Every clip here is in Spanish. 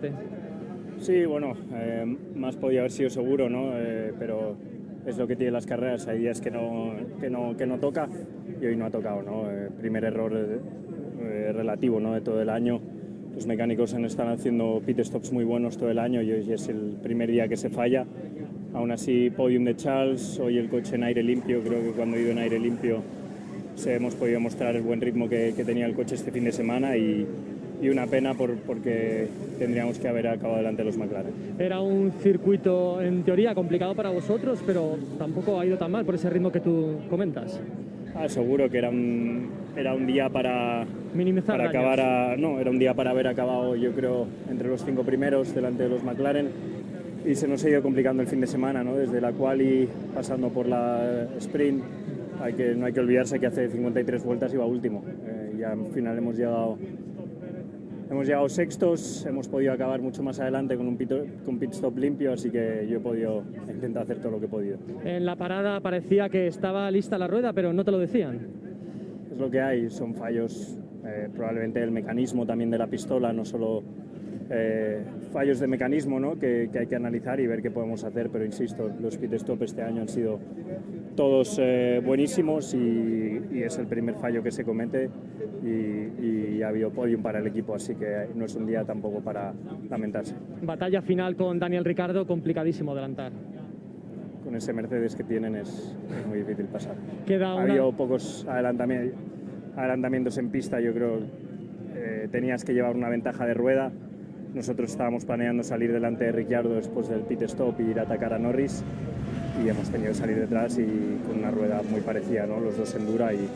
parte. Sí, bueno, eh, más podía haber sido seguro, ¿no? Eh, pero es lo que tiene las carreras, hay días que no, que no, que no toca y hoy no ha tocado, ¿no? Eh, primer error eh, relativo ¿no? de todo el año. Los mecánicos están haciendo pit stops muy buenos todo el año y hoy es el primer día que se falla. Aún así, podium de Charles, hoy el coche en aire limpio, creo que cuando he ido en aire limpio se hemos podido mostrar el buen ritmo que, que tenía el coche este fin de semana y, y una pena por, porque tendríamos que haber acabado delante de los McLaren. Era un circuito en teoría complicado para vosotros, pero tampoco ha ido tan mal por ese ritmo que tú comentas. Ah, seguro que era un, era un día para, Minimizar para acabar a, no, era un día para haber acabado yo creo entre los cinco primeros delante de los McLaren y se nos ha ido complicando el fin de semana, ¿no? desde la quali pasando por la sprint. Hay que, no hay que olvidarse que hace 53 vueltas iba último. Eh, y al final hemos llegado Hemos llegado sextos, hemos podido acabar mucho más adelante con un pit, con pit stop limpio, así que yo he podido intentar hacer todo lo que he podido. En la parada parecía que estaba lista la rueda, pero no te lo decían. Es lo que hay, son fallos eh, probablemente del mecanismo también de la pistola, no solo eh, fallos de mecanismo ¿no? que, que, hay que analizar y ver qué podemos hacer, pero insisto, los pit stop este año han sido todos eh, buenísimos y, y, es el primer fallo que se comete y, y, ha habido podium para el equipo, así que no es un día tampoco para lamentarse. Batalla final con Daniel Ricardo, complicadísimo adelantar. Con ese Mercedes que tienen es, es muy difícil pasar. Queda ha habido pocos adelantamientos, adelantamientos en pista, yo creo eh, tenías que llevar una ventaja de rueda. Nosotros estábamos planeando salir delante de Ricciardo después del pit stop y ir a atacar a Norris y hemos tenido que salir detrás y con una rueda muy parecida, ¿no? los dos en dura y,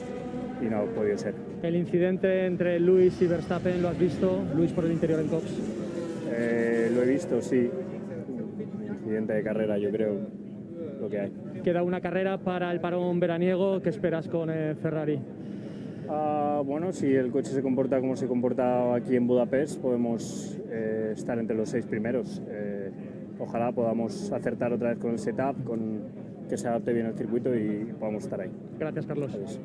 y no ha podido ser. El incidente entre Luis y Verstappen, ¿lo has visto? Luis por el interior en Cox. Eh, lo he visto, sí. Incidente de carrera, yo creo, lo que hay. Queda una carrera para el parón veraniego. ¿Qué esperas con eh, Ferrari? Uh, bueno, si el coche se comporta como se comporta aquí en Budapest, podemos eh, estar entre los seis primeros. Eh, ojalá podamos acertar otra vez con el setup, con que se adapte bien el circuito y podamos estar ahí. Gracias, Carlos. Adiós.